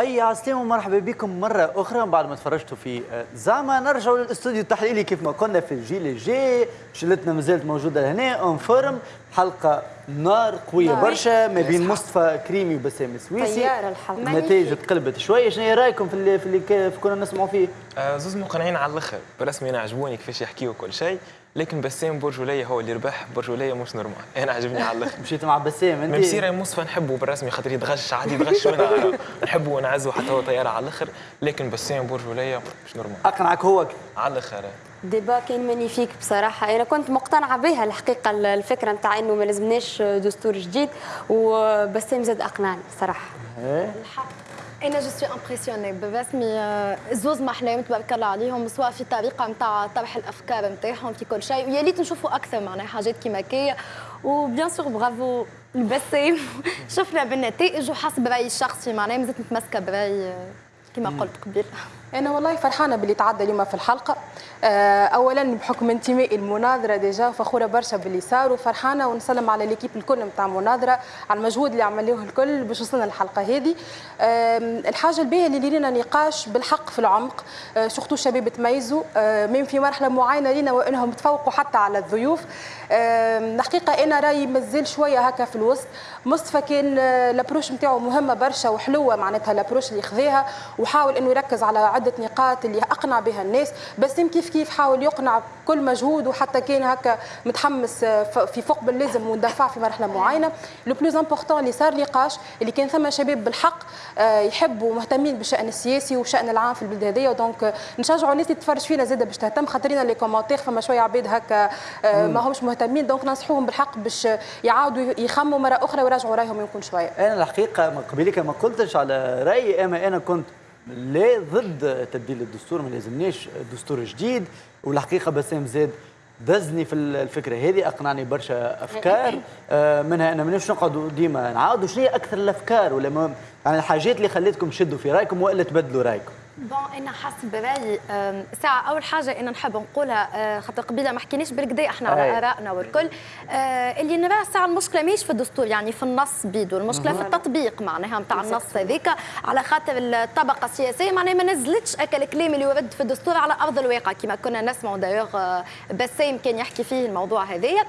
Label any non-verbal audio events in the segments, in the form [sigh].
أي عسلامة ومرحبا بكم مرة أخرى. بعد ما تفرجتوا في زعما نرجعوا للاستوديو التحليلي كيف ما قلنا في الجيل الجاي شلتنا مازالت موجودة لهنا en forme حلقة نار قوية نار. برشا ما بين مصطفى كريمي وبسام سويسي طيارة الحلقة النتائج تقلبت شوية شنو رأيكم في اللي في اللي كنا نسمعوا فيه؟ آه زوز مقنعين على الآخر. برسمي أنا عجبوني كيفاش يحكيوا كل شيء لكن بسام برجولية هو اللي ربح برجولية مش normal. [laughs] أنا عجبني على الآخر. مشيت مع بسام أنت؟ مسيره مصطفى نحبه بالرسمي خاطر يتغش عادي يتغش وأنا [laughs] نحبه ونعزه حتى هو طيارة على الآخر لكن بسام برجولية مش normal. أقنعك هو. على الآخر. débat كان magnifique بصراحة. أنا كنت مقتنعة بها الحقيقة الفكرة نتاع إنه ما لازمناش دستور جديد وبسام زاد أقنعني صراحة الحق. أنا je suis impressionnée برسمي زوز محلاهم تبارك الله عليهم سواء في الطريقة نتاع طرح الأفكار نتاعهم في كل شيء ويا ليت نشوفوا أكثر معناها حاجات كيما كي و bien sûr bravo البسام شفنا بالنتائج وحسب رأيي الشخصي معناها مازلت متمسكة برأيي كما قلت قبل. أنا والله فرحانة باللي تعدى اليوم في الحلقة. اولا بحكم انتمائي المناظرة déjà فخورة برشا باللي صار وفرحانة ونسلم على l'équipe الكل نتاع المناظره على المجهود اللي عملوه الكل باش وصلنا للحلقة هذه. الحاجة الباهيه اللي لينا نقاش بالحق في العمق surtout الشباب تميزوا من في مرحلة معينة لينا وإنهم تفوقوا حتى على الضيوف. الحقيقة أنا رايي مازال شوية هكا في الوسط. مصطفى كان ال approche نتاعو مهمة برشا وحلوة معناتها ال approche اللي خذاها وحاول إنه يركز على عدة نقاط اللي أقنع بها الناس. بس كيف كيف حاول يقنع بكل مجهود وحتى كان هكا متحمس في فوق باللازم وندفع في مرحلة معينة. le plus important اللي صار نقاش اللي كان ثم شباب بالحق يحبوا مهتمين بالشأن السياسي والشأن العام في البلاد هذيا. donc نشجعوا الناس اللي تتفرج فينا زاده باش تهتم. خاطرنا les commentaires فما شوية عباد هكا ما همش مهتمين donc ننصحوهم بالحق باش يعاودوا يخموا مرة أخرى ويراجعوا رأيهم يمكن شوية. أنا الحقيقة قبلك ما قلتش على رأيي. أما أنا كنت لا ضد تبديل الدستور ما لازمناش دستور جديد والحقيقة بسام زاد دزني في الفكرة هذه أقنعني برشا أفكار. منها أنا مانيش نقعدوا ديما نعاودوا شنو هي أكثر الأفكار ولا يعني الحاجات اللي خليتكم تشدوا في رأيكم وإلا تبدلوا رأيكم. bon إنا حسب برايي ساعة. أول حاجة إنا نحب نقولها خاطر قبيلة ما حكيناش بالكدا إحنا على آرائنا والكل. اللي نراه ساعة المشكلة ماهيش في الدستور يعني في النص بيدو المشكلة في التطبيق معناها نتاع النص هذيك. على خاطر الطبقة السياسية معناها ما نزلتش أك الكلام اللي يرد في الدستور على أرض الواقع كما كنا نسمعوا دايوغ بسام كان يحكي فيه الموضوع هذايا.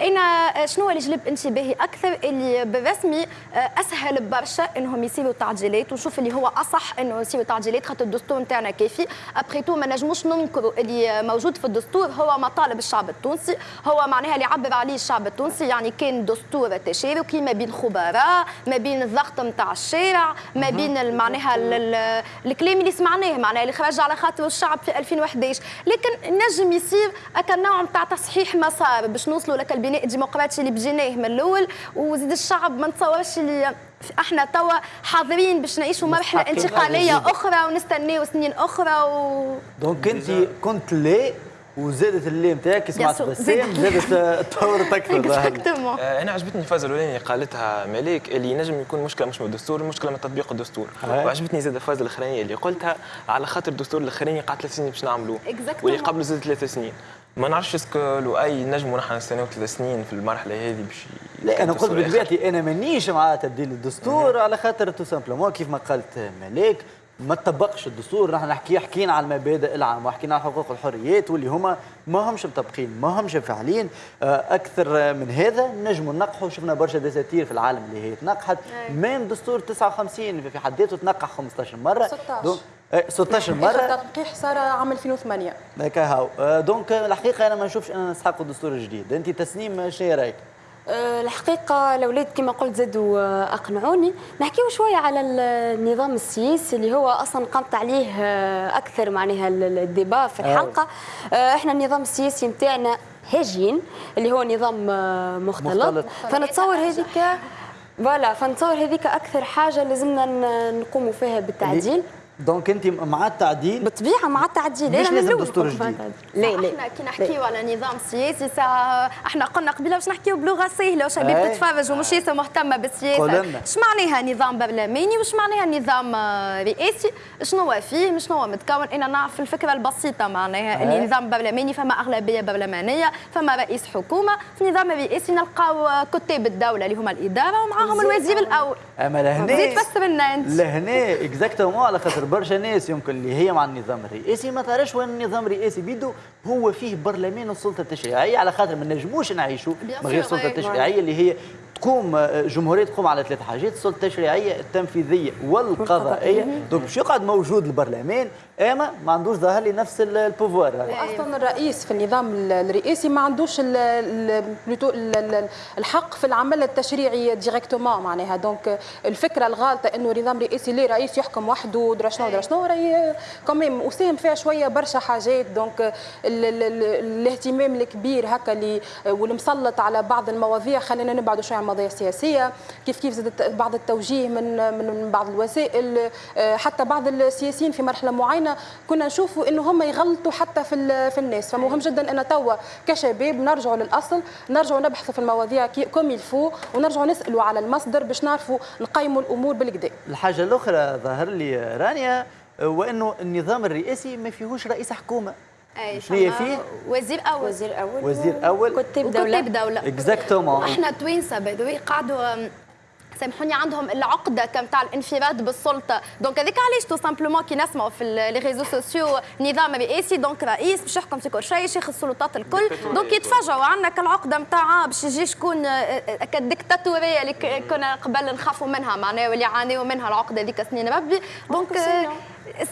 أنا شنو اللي جلب انتباهي أكثر؟ اللي بالرسمي أسهل برشا إنهم يصيروا تعديلات ونشوف اللي هو أصح إنه يصيروا تعديلات خاطر الدستور نتاعنا كافي. ابخي تو ما نجموش ننكروا اللي موجود في الدستور هو مطالب الشعب التونسي. هو معناها اللي عبر عليه الشعب التونسي يعني كان دستور تشاركي ما بين خبراء ما بين الضغط نتاع الشارع ما بين معناها الكلام اللي سمعناه معناها اللي خرج على خاطر الشعب في 2011 لكن نجم يصير اكا نوع نتاع تصحيح مسار باش نوصلوا لك البناء الديمقراطي اللي بديناه من الأول وزيد الشعب ما نتصورش اللي إحنا توا حاضرين باش نعيشوا مرحلة انتقالية أخرى ونستناو سنين أخرى و donc انت كنت لا وزادت اللي نتاعك سمعت بسام زادت. تطورت أكثر. [laughs] أنا عجبتني الفازة الأولانية قالتها مليك اللي ينجم يكون مشكلة مش من الدستور المشكلة من تطبيق الدستور. وعجبتني زاد الفازة الأخرانية اللي قلتها على خاطر الدستور الأخراني قعد ثلاث سنين باش نعملوه. واللي قبله زاد ثلاث سنين. ما نعرفش est-ce que لو أي نجم نحن نستناو ثلاث سنين في المرحلة هذه باش لا أنا قلت بطبيعتي أنا مانيش مع تبديل الدستور على خاطر tout simplement كيف ما قالت ملاك ما تطبقش الدستور نحن نحكي حكينا على المبادئ العامة وحكينا على حقوق الحريات واللي هما ما همش مطبقين ما همش فاعلين أكثر من هذا نجموا ننقحوا شفنا برشا دساتير في العالم اللي هي تنقحت. même دستور 59 في حد ذاته تنقح 15 مرة. 16 16 مرة. التنقيح صار عام 2008 هكا هاو. donc الحقيقة أنا ما نشوفش اننا نسحقوا الدستور الجديد أنت تسنيم شنو رأيك؟ الحقيقة الأولاد كما قلت زادوا أقنعوني نحكيو شوية على النظام السياسي اللي هو أصلا قمت عليه أكثر معناها ال débat في الحلقة. إحنا النظام السياسي نتاعنا هاجين اللي هو نظام مختلط, مختلط. فنتصور هذيك voilà فنتصور هذيك أكثر حاجة لازمنا نقوموا فيها بالتعديل. donc انت مع التعديل؟ بالطبيعة مع التعديل. مش لازم دستور جديد؟ لا لا إحنا كي نحكيو على نظام سياسي ساعه إحنا قلنا قبيلة باش نحكيو بلغة سهله وشباب تتفرج ومش ياسر مهتمه بالسياسة اش معناها نظام برلماني؟ وش معناها نظام رئاسي؟ شنو فيه؟ شنو هو متكون؟ إنا نعرف الفكرة البسيطة معناها. اللي نظام برلماني فما أغلبية برلمانية فما رئيس حكومة في النظام الرئاسي نلقاو كتاب الدولة اللي هما الإدارة ومعاهم الوزير الأول. أما لهنا زيد فسر لنا أنت. لهنا exactement على خاطر برشا ناس يمكن اللي هي مع النظام الرئاسي ما تعرفش وين النظام الرئاسي بيدو هو فيه برلمان والسلطة التشريعية على خاطر ما نجموش نعيشوا من غير السلطة التشريعية اللي هي تقوم آه، جمهورية تقوم على ثلاث حاجات السلطة التشريعية التنفيذية والقضائية. donc باش يقعد موجود البرلمان؟ أما ما عندوش ظاهر لي نفس ال pouvoir أصلا الرئيس في النظام الرئاسي ما عندوش الحق في العمل التشريعي directement معناها. donc الفكرة الغالطة إنه النظام الرئاسي ليه رئيس يحكم وحده درا شنو درا شنو راهي quand même وساهم فيها شوية برشا حاجات. donc الاهتمام الكبير هكا اللي والمسلط على بعض المواضيع. خلينا نبعدوا شوية عن المواضيع السياسيه كيف كيف زادت بعض التوجيه من من بعض الوسائل. حتى بعض السياسيين في مرحلة معينة كنا نشوفوا إنه هم يغلطوا حتى في في الناس. فمهم جدا ان توا كشباب نرجعوا للأصل نرجعوا نبحثوا في المواضيع comme il faut ونرجعوا نسألوا على المصدر باش نعرفوا نقيموا الأمور بالكدا الحاجة الأخرى ظهر لي رانيا وإنه النظام الرئاسي ما فيهوش رئيس حكومة. شنو فيه؟ وزير أول. وزير أول. وزير أول. كتاب دولة. كتاب دولة. exactement إحنا توينسا باي قعدوا سامحوني عندهم العقده تاع الانفراد بالسلطة. donc هذيك علاش tout simplement كي نسمعوا في les réseaux sociaux نظام رئاسي donc رئيس باش يحكم في كل شيء شيخ السلطات الكل. donc يتفاجئوا عندنا كالعقدة نتاع باش يجي شكون كالديكتاتوريه اللي كنا قبل نخافوا منها معناها واللي عانيوا منها العقده هذيك سنين ربي. donc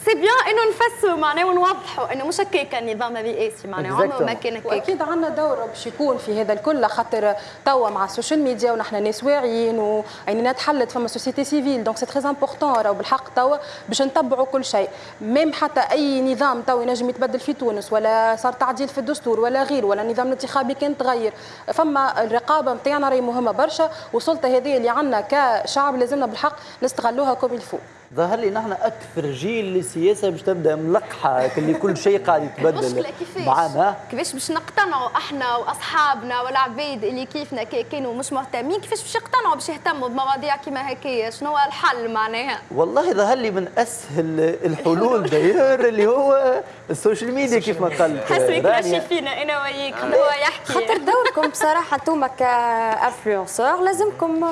c'est bien انه نفسروا معناها ونوضحوا انه مش هكاك النظام الرئاسي معناها عمره ما كان هكاك وأكيد عندنا دور باش يكون في هذا الكل خاطر توا مع ال social media ونحن ناس واعيين وعينينا تحلت فما société civile donc c'est très important راهو بالحق توا باش نتبعوا كل شيء. même حتى أي نظام توا ينجم يتبدل في تونس ولا صار تعديل في الدستور ولا غير ولا النظام الانتخابي كان تغير. فما الرقابة نتاعنا راهي مهمة برشا والسلطه هذه اللي عندنا كشعب لازمنا بالحق نستغلوها comme il faut ظهر لي نحن أكثر جيل للسياسة باش تبدأ ملقحة اللي كل شيء قاعد يتبدل. معنا كيفاش؟ باش نقتنعوا إحنا واصحابنا والعبيد اللي كيفنا كانوا مش مهتمين؟ كيفاش باش يقتنعوا باش يهتموا بمواضيع كيما هكايا شنو هو الحل معناها؟ والله ظهر لي من أسهل الحلول d'ailleurs اللي هو ال social media كيف ما قال حسبي ماشي فينا أنا وياك هو يحكي. خاطر دوركم بصراحة أنتم en tant qu'influenceurs لازمكم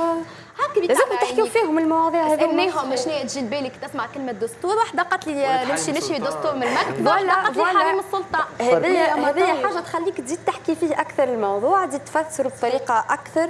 لازم تحكيوا فيهم المواضيع هذه سالناهم شنو تجي لبالك تسمع كلمة دستور. واحدة قالت لي نمشي نشري دستور من المكتب؟ واحدة قالت لي حريم السلطة. هذه هذه حاجة تخليك تزيد تحكي فيه أكثر الموضوع تزيد تفسر بطريقة أكثر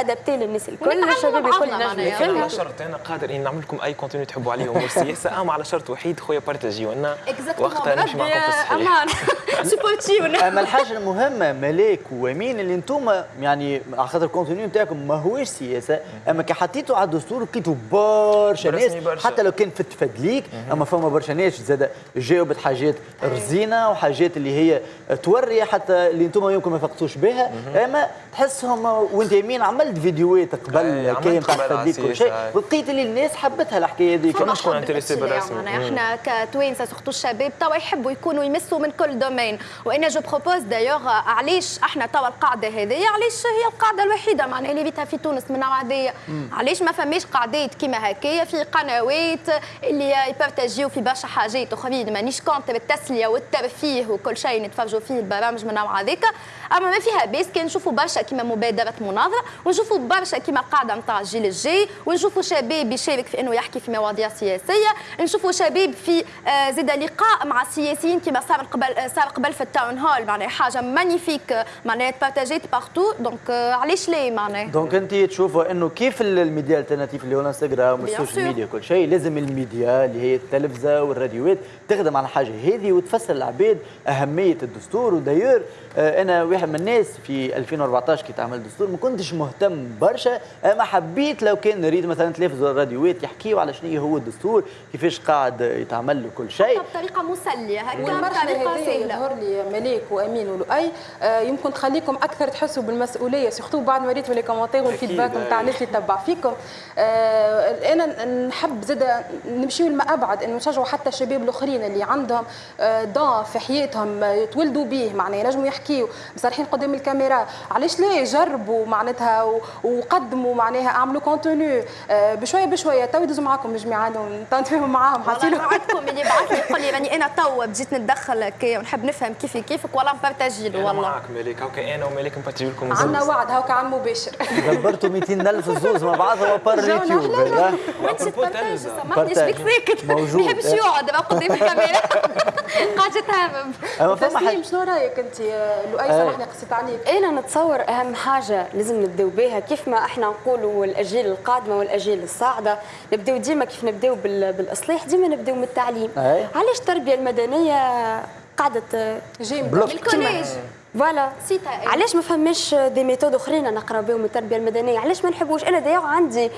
adapté للناس الكل الشباب الكل. نجم. على شرط أنا قادر إني نعمل لكم أي contenu تحبوا عليه أمور السياسة اما على شرط وحيد خويا partagiو. لنا وقتها نمشي معكم في الصحيح أما الحاجة المهمة ملاك وأمين اللي أنتم يعني على خاطر ال contenu نتاعكم ماهوش سياسة أما كي حطيتوا على الدستور لقيتوا برشا ناس حتى لو كان في التفادليك أما فما برشا ناس زاد جاوبت حاجات رزينة وحاجات اللي هي توري حتى اللي أنتم يمكن ما فقتوش بها. أما تحسهم وأنت يمين عملت فيديوهات قبل كاين تاع التفادليك كل شيء لقيت اللي الناس حبتها الحكاية هذيك. شكون انتريسي بالرسم إحنا كتوانسة سورتو الشباب توا يحبوا يكونوا يمسوا من كل دومين. وأنا جو بروبوز دايوغ علاش إحنا توا القاعدة هذه؟ علاش هي القاعدة الوحيدة؟ معناها اللي بيتها في تونس من نوع هذايا علاش ما فماش قاعدات كيما هكايا في قنوات اللي يبارتاجيو في برشا حاجات أخرين؟ مانيش كونت بالتسلية والترفيه وكل شيء نتفرجوا فيه البرامج من نوع هذاك. أما ما فيها باس كان نشوفوا برشا كيما مبادرة مناظرة ونشوفوا برشا كيما قاعدة نتاع الجيل الجاي ونشوفوا شباب يشارك في إنه يحكي في مواضيع سياسية نشوفوا شباب في آه زاد لقاء مع السياسيين كيما صار قبل صار قبل في ال town hall. معناها حاجة magnifique معناها تpartagات partout donc علاش ليه معناها؟ donc انت تشوفوا إنه كيف ال média ال alternatif اللي هو الانستغرام وال social media كل شيء لازم الميديا اللي هي التلفزة والراديوات تخدم على الحاجة هذه وتفسر العباد أهمية الدستور. و d'ailleurs آه أنا واحد من الناس في 2014 كي تعمل دستور ما كنتش مهتم برشا. اما حبيت لو كان نريد مثلا تلفزه والراديوات يحكيوا على شنو هو الدستور كيفاش قاعد يتعمل له كل شيء. بطريقة مسلية هكا بطريقة سهله يظهر لي ملاك وأمين ولؤي آه يمكن تخليكم أكثر تحسوا بالمسؤولية surtout بعد ما ريتوا les commentaires وال feedback نتاع الناس اللي تتبع فيكم. آه أنا نحب زاد نمشيو لما أبعد إنه نشجعوا حتى الشباب الآخرين اللي عندهم آه ضعف في حياتهم يتولدوا به معناها ينجموا يحكيوا مصرحين قدام الكاميرا. علاش لا؟ جربوا معناتها وقدموا معناها أعملوا contenu آه بشوية بشوية. تو يدوزوا معاكم الجماعه نتفاهموا معاهم. حاطين وعدكم اللي بعث لي يقول لي راني أنا تو بديت نتدخل هكايا ونحب نفهم كيف كيفك والله نبارتاجي له والله. معك مالك هاكا أنا ومالك نبارتاجي لكم عندنا وعد هاكا على المباشر دبرتوا 200 دلة. نخلص الزوز مع بعضها بار اليوتيوب وانت تبارتاج سامحني شبيك ساكت موجود. [laughs] ما يحبش يقعد قدام الكاميرا. [laughs] قاعد يتهمم أما فما شنو رأيك أنت؟ لؤي سامحني قصيت عليك أنا نتصور أهم حاجة لازم نبداو بها كيف ما إحنا نقولوا الاجيال القادمة والأجيال الصاعدة نبداو ديما كيف نبداو بالإصلاح ديما نبداو من التعليم. أي. علاش التربية المدنية قعدت جيم. ال collège. Voilà. علاش ما فماش des méthodes أخرين نقرأ بهم التربية المدنية؟ علاش ما نحبوش؟ أنا دايما عندي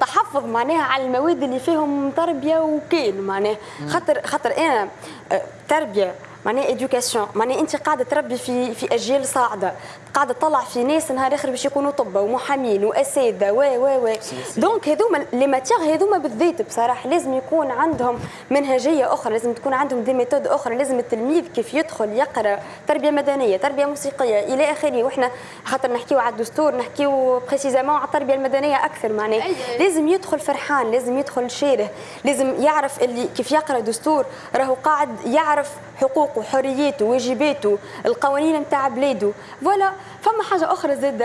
تحفظ معناها على المواد اللي فيهم تربية وكين معناها. خاطر خاطر أنا آه، تربية معناها éducation معناها انت قاعدة تربي في في أجيال صاعدة. قاعدة تطلع في ناس نهار آخر باش يكونوا طب ومحامين وأساتذة و و و. donc هذوما les matières هذوما بالذات بصراحة لازم يكون عندهم منهجية أخرى لازم تكون عندهم des méthodes أخرى لازم التلميذ كيف يدخل يقرأ تربية مدنية تربية موسيقية إلى آخره. وإحنا خاطر نحكيو على الدستور نحكيو précisément على التربية المدنية أكثر معناها. أي. لازم يدخل فرحان لازم يدخل شاره لازم يعرف اللي كيف يقرأ دستور راهو قاعد يعرف حقوقه. حرياته واجباته القوانين نتاع بلاده voilà فما حاجة أخرى زاد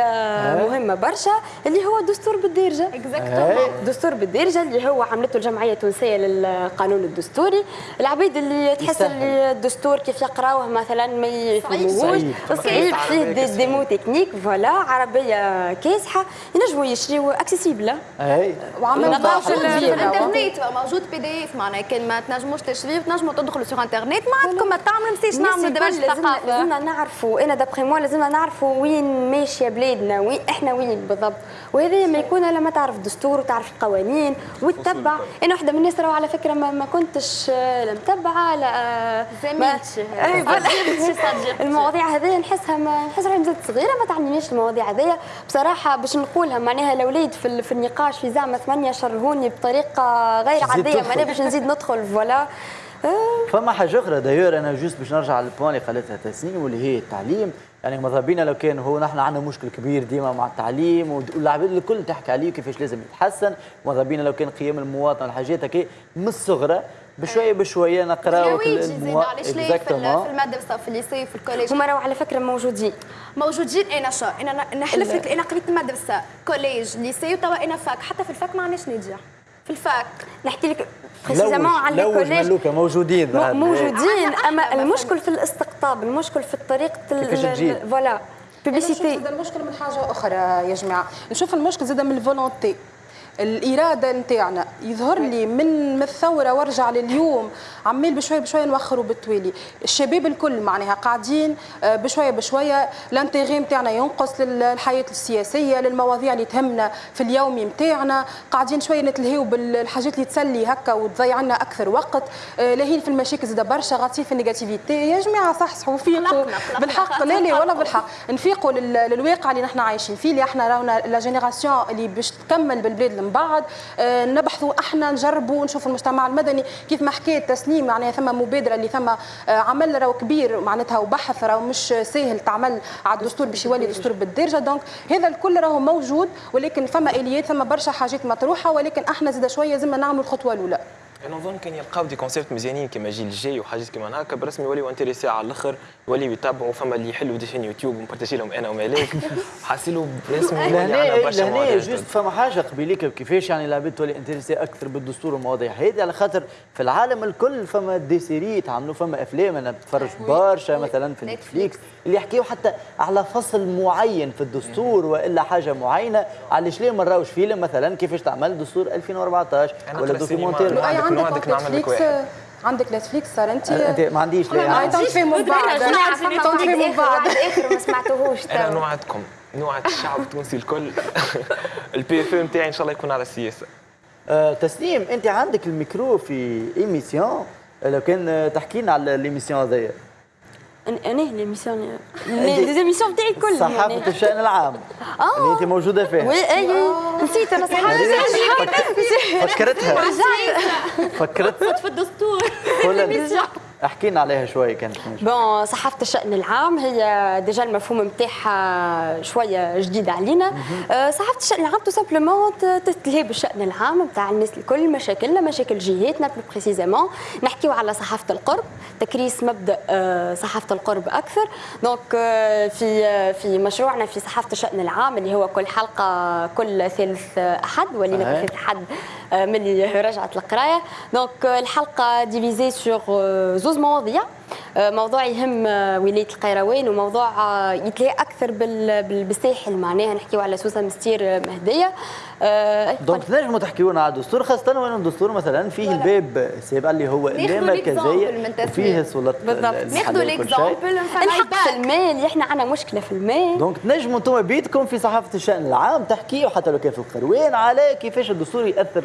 مهمة برشا اللي هو الدستور بالدارجه exactement دستور بالدارجه اللي هو عملته الجمعية التونسية للقانون الدستوري. العبيد اللي تحس. اللي الدستور كيف يقراوه مثلا ما يفهموهوش. صعيب. صعيب. فيه des, des mots techniques voilà عربية كاسحة ينجموا يشريو accessible اي وعملوا في. الانترنت موجود PDF معناها كان ما تنجموش تشريه تنجموا تدخلوا sur internet ما عندكم ما تعملوا نسيش نعملوا الكل لازمنا ثقافه لازمنا نعرفوا. أنا d'après moi لازمنا نعرفوا وين ماشية بلادنا وين إحنا وين بالضبط؟ وهذا ما يكون لما تعرف الدستور وتعرف القوانين وتتبع. أنا واحدة من الناس راهو على فكرة ما, ما كنتش آه، لا متبعة لا آه، ما- [laughs] زميلتي أي، voilà. صديقتي. المواضيع هذيا نحسها ما نحس روحي مازالت صغيرة ما تعلمنيش المواضيع هذيا بصراحة باش نقولها معناها الأولاد في, في النقاش في زعما ثمانية شرهوني بطريقة غير عادية. معناها باش نزيد ندخل voilà. [laughs] فما حاجة أخرى d'ailleurs أنا juste باش نرجع لل point اللي قالتها تسنيم واللي هي التعليم. يعني ماذا بينا لو كان هو نحن عندنا مشكل كبير ديما مع التعليم والعباد الكل تحكي عليه كيفاش لازم يتحسن. ماذا بينا لو كان قيم المواطن والحاجات هكا من الصغرى بشوية بشوية نقراو زيد علاش في, في. المدرسة في ال lycée في ال collège. هما راهو على فكرة موجودين. موجودين أنا شو؟ أنا نحلف لك أنا قريت المدرسة collège lycée وتوا أنا fac. حتى في ال fac ما عندناش ناجح في ال fac. نحكي لك précisément على ملوكة موجودين. موجودين عنا أما إحنا المشكل في الاستقطاب المشكل في طريقه. voilà. زاد المشكل من حاجة أخرى يا جماعة. نشوف المشكل زاد من ال volonté. الإرادة نتاعنا. يظهر لي من الثورة وارجع لليوم عمال بشوية بشوية نوخروا بالتوالي الشباب الكل معناها قاعدين آه، بشوية بشوية ال intérêt نتاعنا ينقص للحياة السياسية للمواضيع اللي تهمنا في اليومي نتاعنا. قاعدين شوية نتلهيو بالحاجات اللي تسلي هكا وتضيع لنا أكثر وقت. آه، لاهين في المشاكل زاد برشا غاطسين في ال négativité. يا جماعة صحصحوا فيقوا. بالحق لا لا ولا بالحق. نفيقوا لل- للواقع اللي نحن عايشين فيه اللي إحنا رانا la génération اللي باش تكمل بالبلاد من بعد. آه، نبحثوا إحنا نجربوا نشوفوا المجتمع المدني كيف ما حكيت تسنيم يعني ثم مبادرة اللي ثم آه، عمل راهو كبير معناتها وبحث راهو مش سهل تعمل على الدستور باش يولي دستور بالدرجه donc هذا الكل راهو موجود ولكن فما آليات ثم برشا حاجات مطروحة ولكن إحنا زاد شوية لازمنا نعملوا الخطوة الأولى. أنا نظن كان يلقاو des concepts مزيانين كما الجيل الجاي وحاجات كيما هكا برسمي يوليو intéressés على الأخر يوليو يتابعوا فما اللي يحلوا des chaînes YouTube ونبارتاجي لهم أنا ومالك. [laughs] حاصيلو برسمي لهنا مواضيع juste. فما حاجة قبيليك كيفاش يعني العباد تولي intéressée أكثر بالدستور والمواضيع هذه على خاطر في العالم الكل فما des séries تعملوا فما أفلام. أنا بتفرج برشا مثلا في Netflix اللي يحكيوا حتى على فصل معين في الدستور وإلا حاجة معينة. علاش ليه ما نراوش فيلم مثلا كيفاش تعمل؟ دستور 2014 أنا ولا قرأت لؤي عندك نعمل واحد. عندك Netflix صار انت ما عنديش لا تنفهموا من بعض تنفهموا من بعض الآخر ما سمعتوهوش أنا. نوعدكم نوعد الشعب التونسي الكل. [laughs] ال PFE نتاعي إن شاء الله يكون على السياسة آه، تسنيم أنت عندك الميكرو في émission. لو كان آه، تحكي لنا على l'émission هذيا أنا l'émission les émissions تاعي كلهم صحافه يعني. الشأن العام. اللي أنت موجودة فيها. Oui اي نسيت أنا صحافه فكرتها. فكرت في الدستور. [laughs] قول احكينا عليها شوية كانت Bon صحافة الشأن العام هي déjà المفهوم نتاعها شوية جديد علينا. أه صحافة الشأن العام tout simplement تتلهي بالشأن العام نتاع الناس الكل مشاكلنا مشاكل جهاتنا plus précisément نحكيو على صحافة القرب تكريس مبدأ أه صحافة القرب أكثر. Donc أه في في مشروعنا في صحافة الشأن العام اللي هو كل حلقة كل ثالث أحد ولينا كل ثالث أحد ملي رجعت القراية. donc الحلقة divisée sur زوز. مواضيع. موضوع يهم ولاية القيروان وموضوع يتلاقى أكثر بالساحل. معناها نحكيو على سوسة مستير مهدية. donc تنجموا تحكيوا لنا على الدستور خاصة وين الدستور مثلا فيه الباب السابع اللي هو اللامركزيه فيه سلطات بالضبط. ناخذوا l'exemple الحق في المال اللي إحنا عندنا مشكلة في المال. دونك تنجموا أنتم بيدكم في صحافة الشأن العام تحكيوا حتى لو كان في القروان على كيفاش الدستور يأثر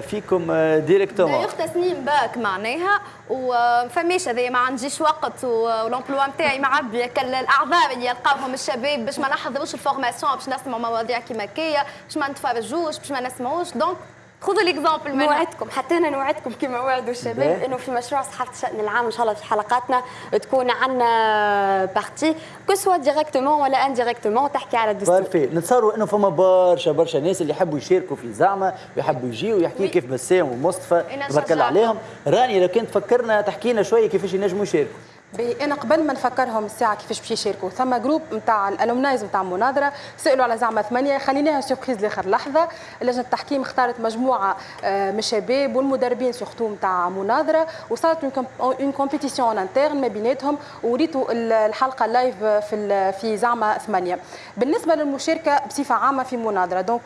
فيكم directement d'ailleurs تسنيم باك معناها وفماش هذايا ما عنديش وقت و l'emploi نتاعي معبي الأعذار اللي يلقاوهم الشباب باش ما نحضروش ال formation باش نسمعوا مواضيع كيما كيا باش ما نتفرجوش باش ما نسمعوش. donc خذوا l'exemple نوعدكم حتى أنا نوعدكم كما وعدوا الشباب إنه في مشروع صحافة الشان العام إن شاء الله في حلقاتنا تكون عندنا partie que ce soit directement ولا indirectement تحكي على الدستور. parfait نتصوروا إنه فما برشا برشا ناس اللي يحبوا يشاركوا في زعمة ويحبوا يجيوا ويحكيوا كيف بسام ومصطفى تبارك الله عليهم. راني لو كنت فكرنا تحكي لنا شوية كيفاش ينجموا يشاركوا. أنا قبل ما نفكرهم الساعة كيفاش باش يشاركوا. ثم groupe نتاع ال alumnis نتاع مناظره سألوا على زعما ثمانية. خليناها surprise لآخر لحظة. لجنة التحكيم اختارت مجموعة من الشباب والمدربين surtout نتاع مناظرة. وصارت une compétition interne ما بيناتهم. وريتوا الحلقة live في في زعما ثمانية. بالنسبة للمشاركة بصفة عامة في مناظرة. donc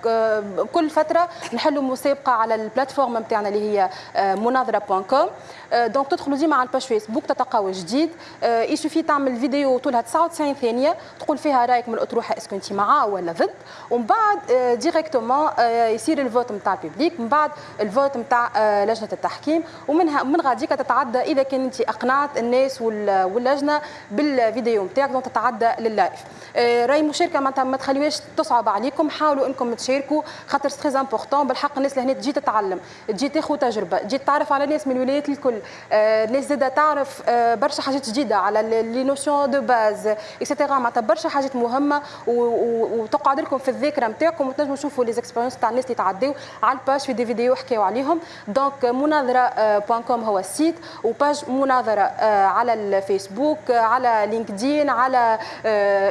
كل فترة نحلوا مسابقة على ال plateforme نتاعنا اللي هي مناظرة point com donc تدخلوا ديما على ال page فيسبوك تلقاو جديد. il suffit تعمل فيديو طولها 99 ثانية تقول فيها رأيك من الأطروحة est-ce que أنت معاه ولا ضد؟ ومن بعد directement يصير ال vote نتاع ال public من بعد ال vote نتاع لجنة التحكيم ومنها من غاديك تتعدى إذا كان أنت أقنعت الناس واللجنة بالفيديو نتاعك donc تتعدى لل live راهي المشاركه معناتها ما تخليوهاش تصعب عليكم حاولوا إنكم تشاركوا خاطر c'est très important بالحق الناس اللي هنا تجي تتعلم تجي تاخذ تجربة تجي تعرف على ناس من الولايات الكل الناس زاده تعرف برشا حاجات جديده على les notions de base et cetera معناتها برشا حاجات مهمة وتقعد لكم في الذاكرة نتاعكم وتنجموا تشوفوا les expériences تاع الناس اللي تعداو على ال page في des vidéos حكاو عليهم. donc مناظرة point com هو ال site و page مناظرة على الفيسبوك على لينكدين على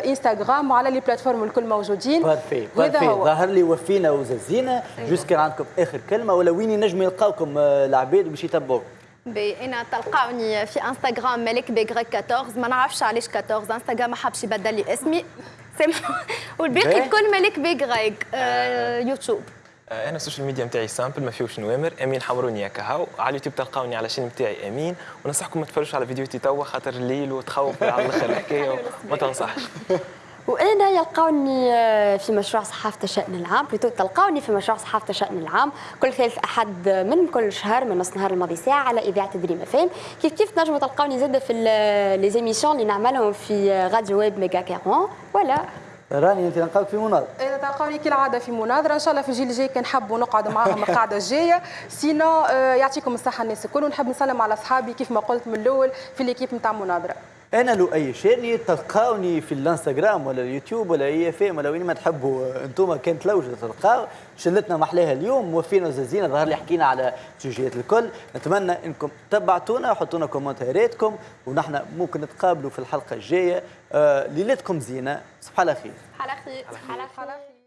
انستغرام وعلى les plateformes الكل موجودين. بارفي بارفي ظهر لي وفينا وززينا juste كان عندكم آخر كلمة ولا وين ينجموا يلقاوكم العباد باش يتبعوكم أنا تلقاوني في إنستغرام ملك بيغريك 14 ما نعرفش علاش 14 إنستغرام ما حبش يبدل لي اسمي. [laughs] والباقي الكل ملك بيغريك آه. يوتيوب. أنا ال social media نتاعي simple ما فيهوش نوامر. أمين حمروني كهو على اليوتيوب تلقاوني على ال chaîne نتاعي أمين. وننصحكم ما تفرجوش على فيديوهاتي توا خاطر الليل وتخوف على الآخر الحكاية. [laughs] وما تنصحش. [laughs] وأنا يلقوني في مشروع صحافة الشان العام plutôt تلقوني في مشروع صحافة الشان العام. كل ثالث أحد من كل شهر من نص النهار الماضي ساعة على إذاعة دريم فام كيف كيف تنجموا تلقوني زادة في les émissions اللي نعملهم في راديو ويب ميجا كارون ولا راني أنت نلقاوك في مناظرة. اذا تلقاوني كالعادة في مناظرة. إن شاء الله في الجيل الجاي كان نحبوا نقعد معاهم القعدة الجاية. sinon يعطيكم الصحة الناس الكل ونحب نسلم على أصحابي كيف ما قلت من الأول في l'équipe نتاع مناظرة. أنا لو أي شيء تلقاوني في الإنستغرام ولا اليوتيوب ولا أي فيم ولا وين ما تحبوا. أنتم كان تلوجوا تلقاو. شلتنا محلاها اليوم وفينا وزازينا ظهر لي حكينا على سوجيات الكل. نتمنى إنكم تبعتونا وحطونا كومنتاراتكم ونحن ممكن نتقابلوا في الحلقة الجاية. آه ليلتكم زينة. صباح على خير. على خير. على خير.